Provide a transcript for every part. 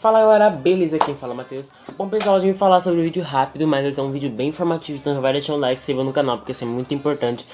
Fala galera, beleza? Quem fala é Matheus. Bom pessoal, hoje eu vim falar sobre um vídeo rápido, mas esse é um vídeo bem informativo, então vai deixar um like e se inscreva no canal, porque isso é muito importante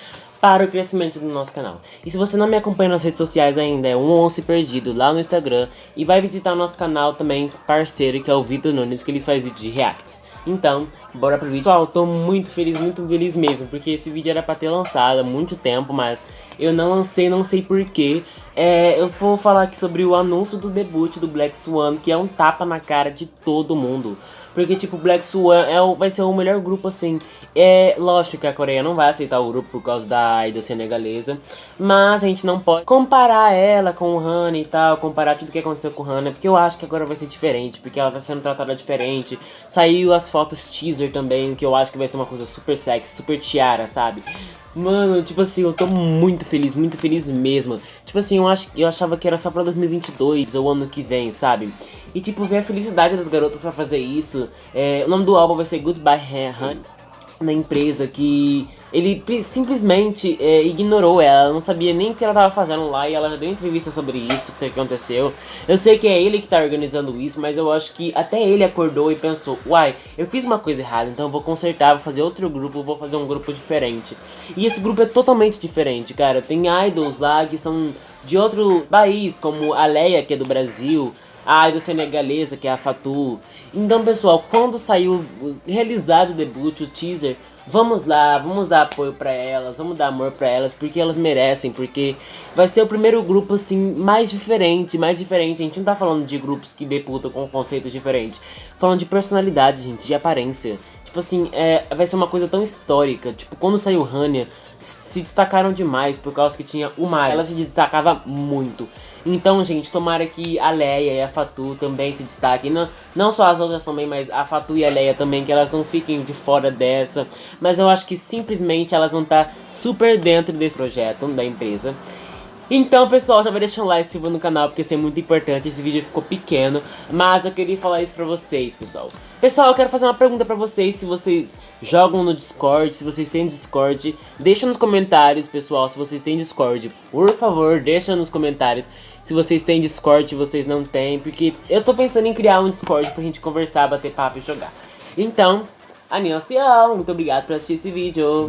para o crescimento do nosso canal. E se você não me acompanha nas redes sociais ainda, é um once perdido lá no Instagram, e vai visitar o nosso canal também parceiro, que é o Vitor Nunes, que eles fazem vídeo de reacts. Então, bora pro vídeo. Pessoal, tô muito feliz, muito feliz mesmo, porque esse vídeo era pra ter lançado há muito tempo, mas eu não lancei, não sei porquê. É, eu vou falar aqui sobre o anúncio do debut do Black Swan, que é um tapa na cara de todo mundo. Porque, tipo, Black Swan é o, vai ser o melhor grupo, assim. É lógico que a Coreia não vai aceitar o grupo por causa da idol senegalesa. Mas a gente não pode comparar ela com o Hana e tal, comparar tudo que aconteceu com o Hana. Porque eu acho que agora vai ser diferente, porque ela tá sendo tratada diferente. Saiu as fotos teaser também, que eu acho que vai ser uma coisa super sexy, super tiara, sabe? Mano, tipo assim, eu tô muito feliz, muito feliz mesmo. Tipo assim, eu, acho, eu achava que era só pra 2022 ou ano que vem, sabe? E tipo, ver a felicidade das garotas pra fazer isso. É, o nome do álbum vai ser Goodbye Honey na empresa que ele simplesmente é, ignorou ela, não sabia nem o que ela tava fazendo lá e ela já deu entrevista sobre isso, o que aconteceu. Eu sei que é ele que tá organizando isso, mas eu acho que até ele acordou e pensou, uai, eu fiz uma coisa errada, então eu vou consertar, vou fazer outro grupo, vou fazer um grupo diferente. E esse grupo é totalmente diferente, cara, tem idols lá que são de outro país, como a Leia, que é do Brasil, a idol senegalesa, que é a Fatu. Então, pessoal, quando saiu realizado o debut, o teaser, vamos lá, vamos dar apoio pra elas, vamos dar amor pra elas, porque elas merecem, porque vai ser o primeiro grupo, assim, mais diferente, mais diferente. A gente não tá falando de grupos que debutam com conceitos diferentes, falando de personalidade, gente, de aparência. Tipo assim, é, vai ser uma coisa tão histórica. Tipo, quando saiu Hania, se destacaram demais por causa que tinha uma ela se destacava muito. Então, gente, tomara que a Leia e a Fatu também se destaquem. Não, não só as outras também, mas a Fatu e a Leia também, que elas não fiquem de fora dessa. Mas eu acho que simplesmente elas vão estar super dentro desse projeto da empresa. Então, pessoal, já vai deixando um like, se no canal, porque isso é muito importante. Esse vídeo ficou pequeno, mas eu queria falar isso pra vocês, pessoal. Pessoal, eu quero fazer uma pergunta pra vocês, se vocês jogam no Discord, se vocês têm Discord. Deixa nos comentários, pessoal, se vocês têm Discord. Por favor, deixa nos comentários se vocês têm Discord, se vocês não têm, porque eu tô pensando em criar um Discord pra gente conversar, bater papo e jogar. Então, annyeonghaseyo, muito obrigado por assistir esse vídeo.